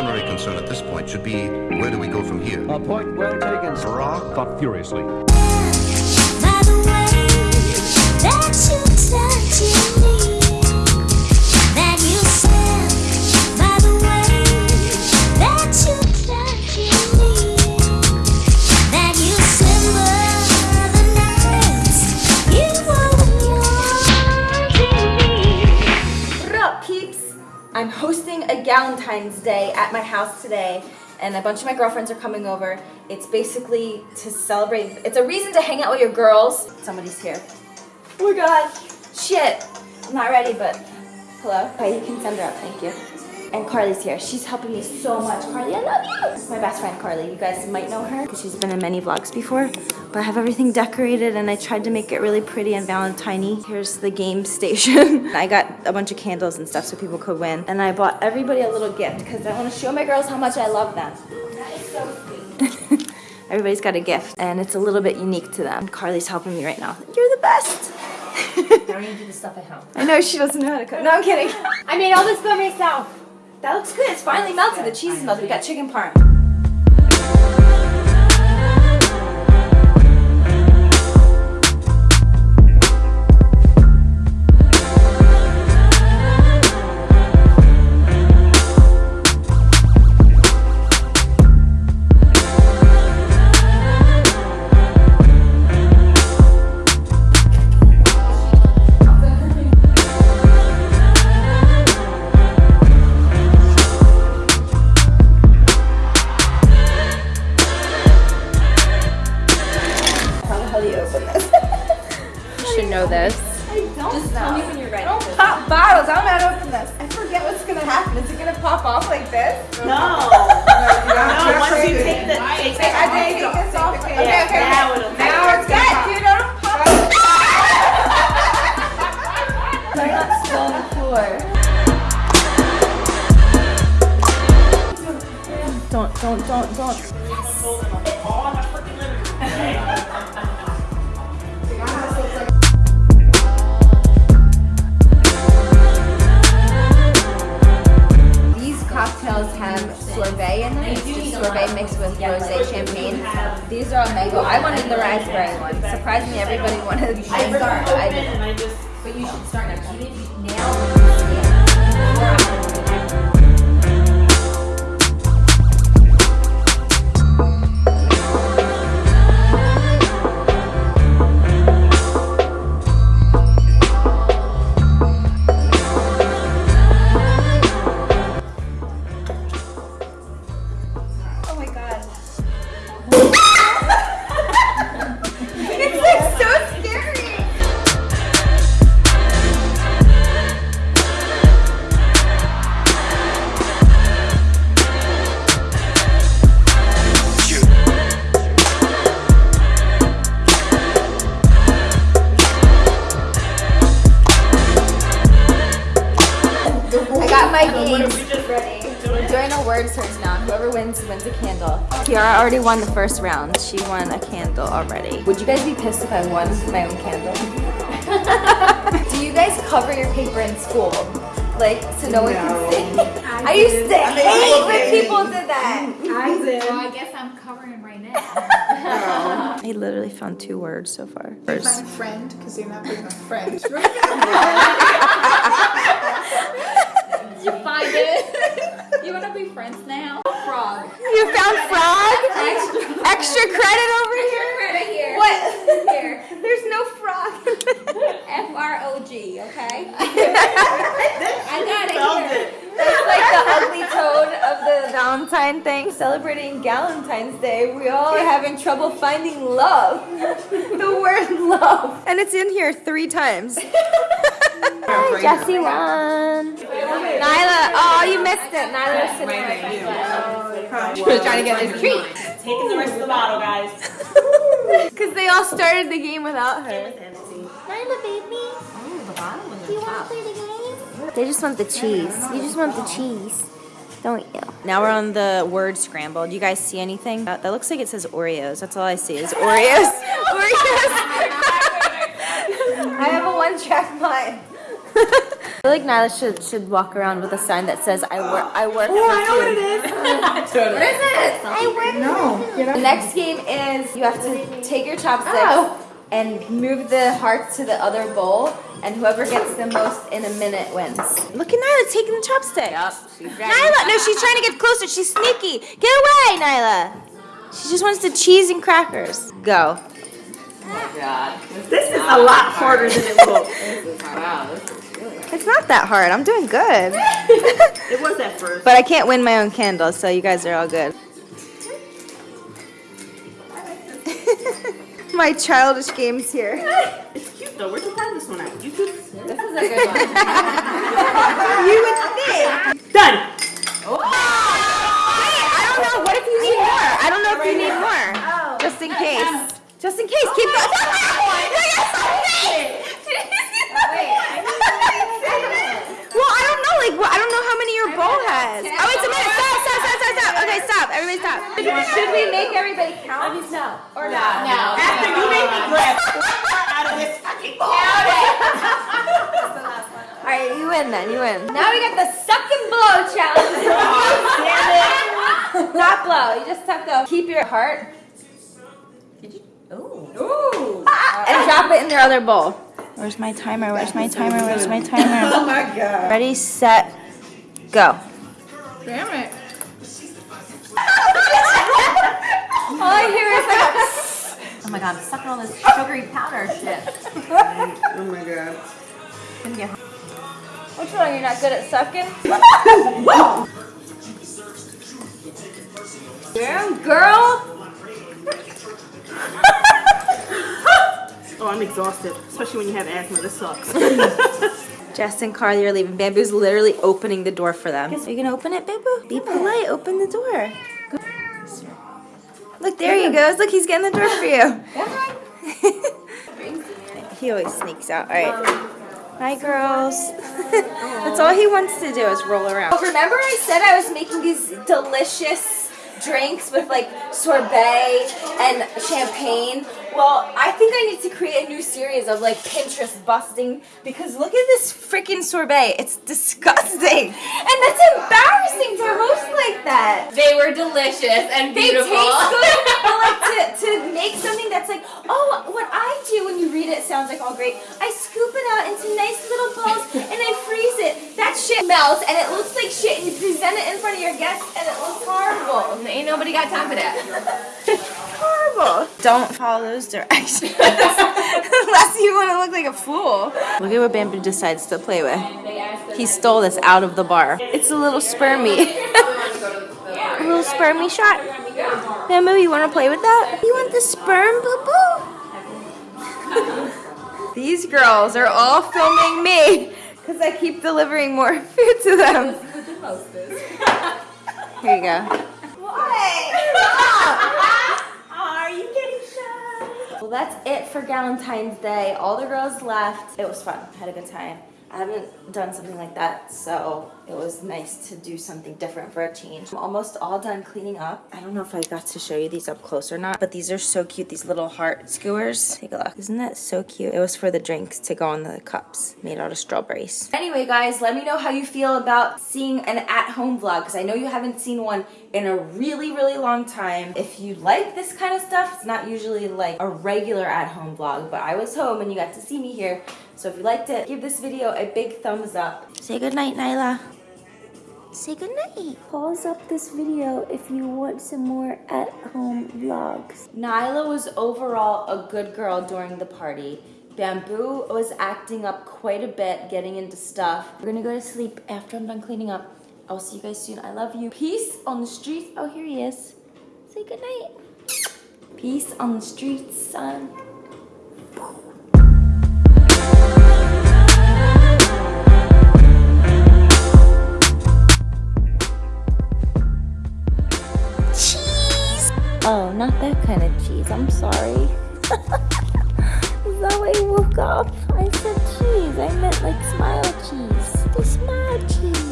primary concern at this point should be where do we go from here? A point well taken. Farah thought furiously. By the way that you touching me, Galentine's Day at my house today, and a bunch of my girlfriends are coming over. It's basically to celebrate, it's a reason to hang out with your girls. Somebody's here. Oh my god, shit. I'm not ready, but hello? Okay, you can send her up, thank you. And Carly's here. She's helping me so much. Carly, I love you. This is my best friend, Carly. You guys might know her because she's been in many vlogs before. But I have everything decorated and I tried to make it really pretty and valentine Here's the game station. I got a bunch of candles and stuff so people could win. And I bought everybody a little gift because I want to show my girls how much I love them. That is so sweet. Everybody's got a gift and it's a little bit unique to them. Carly's helping me right now. You're the best. Now you do the stuff at home. I know she doesn't know how to cook. No, I'm kidding. I made all this by myself. That looks good. It's finally melted. The cheese is melted. We got chicken parm. How do you open this? You should know this. Just tell me when you're ready. Don't pop bottles. I'm not open this. I forget what's gonna happen. Is it gonna pop off like this? No. No, once you take the take I did take this off. Okay, okay, okay. now it'll Now it's good. Dude, don't pop. Try not to spill on the floor. Don't, don't, don't, don't. These mango. I wanted the raspberry one. Surprisingly, everybody wanted the I mango. start I didn't. I just But you should start now. You didn't nail Oh my god. Doing a word now. Whoever wins wins a candle. Kiara already won the first round. She won a candle already. Would you guys be pissed if I won my own candle? Do you guys cover your paper in school? Like, so no one can see? I, used to hate when people did that. Well, oh, I guess I'm covering right now. I literally found two words so far. My friend, because you're not being a friend. you find it? You want to be friends now? Frog. You found frog? Extra credit over here? Right here. What? Here. There's no frog. F R O G. Okay. I got it here. That's like the ugly toad of the Valentine thing. Celebrating Valentine's Day, we all are having trouble finding love. the word love. And it's in here three times. Hi, Jesse won. Nyla, oh, you missed it. Nyla was sitting right She was trying to get this treat. Taking the rest of the bottle, guys. Because they all started the game without her. Nyla, baby. Oh, Do you want to play the game? They just want the cheese. You just want the cheese, don't you? Now we're on the word scramble. Do you guys see anything? That, that looks like it says Oreos. That's all I see is Oreos. Oreos. I have a one-track mind. I feel like Nyla should should walk around with a sign that says I work I work oh, I know what it is. what is it? I work No. The next game is you have to take your chopsticks Oh. and move the hearts to the other bowl and whoever gets the most in a minute wins. Look at Nyla taking the chopstick. Nyla, no, she's trying to get closer. She's sneaky. Get away, Nyla. She just wants the cheese and crackers. Go. Oh my God. This is a lot harder than it looks. It's not that hard. I'm doing good. It was at first. But I can't win my own candles, so you guys are all good. my childish games here. It's cute though. Where'd you find this one at? YouTube? This is a good one. You would think. Done. Oh! I don't know. What if you need more? I don't know if you need more. Oh. Just in oh. case. Just in case. Keep oh going. Well, I don't know. Like, well, I don't know how many your bowl has. Oh, wait a minute. Stop, stop, stop, stop, stop. Okay, stop. Everybody stop. Should we make everybody count? No. Or not? No. After you made me grab out of this fucking ball. All right, you win then. You win. Now we got the suck and blow challenge. Damn it! Not blow. You just suck though. Keep your heart. Did you? Ooh. Ooh. and drop it in your other bowl. Where's my timer? Where's my timer? Where's my timer? Oh my god. Ready, set, go. Damn it. All I hear is like Oh my god, I'm sucking all this sugary powder shit. Oh my god. Which one? You're not good at sucking? Damn, girl. Oh, I'm exhausted. Especially when you have asthma. This sucks. Jess and Carly are leaving. Bamboo's literally opening the door for them. Are you gonna open it, Bamboo? Be polite. Open the door. Look, there he goes. Look, he's getting the door for you. he always sneaks out. All right. Hi, girls. That's all he wants to do is roll around. Remember I said I was making these delicious drinks with like sorbet and champagne? Well, I think I need to create a new series of like Pinterest busting because look at this freaking sorbet. It's disgusting. And that's embarrassing to host like that. They were delicious and beautiful. They taste good, but like to, to make something that's like, oh, what I do when you read it sounds like all great. I scoop it out into nice little balls and I freeze it. Shit melts and it looks like shit and you present it in front of your guests and it looks horrible. Ain't nobody got time for that. horrible. Don't follow those directions. Unless you want to look like a fool. Look at what Bamboo decides to play with. He stole this out of the bar. It's a little spermy. a little spermy shot. Bamboo, you want to play with that? You want the sperm, boo boo? These girls are all filming me because I keep delivering more food to them. Here you go. Are you getting shy? Well, that's it for Valentine's Day. All the girls left. It was fun. Had a good time. I haven't done something like that, so it was nice to do something different for a change. I'm almost all done cleaning up. I don't know if I got to show you these up close or not, but these are so cute, these little heart skewers. Take a look. Isn't that so cute? It was for the drinks to go on the cups, made out of strawberries. Anyway, guys, let me know how you feel about seeing an at-home vlog, because I know you haven't seen one in a really, really long time. If you like this kind of stuff, it's not usually like a regular at-home vlog, but I was home and you got to see me here. So if you liked it, give this video a big thumbs up. Say goodnight, Nyla. Say goodnight. Pause up this video if you want some more at-home vlogs. Nyla was overall a good girl during the party. Bamboo was acting up quite a bit, getting into stuff. We're gonna go to sleep after I'm done cleaning up. I'll see you guys soon. I love you. Peace on the streets. Oh, here he is. Say goodnight. Peace on the streets, son. Not that kind of cheese. I'm sorry. You woke up? I said cheese. I meant like smile cheese. The smile cheese.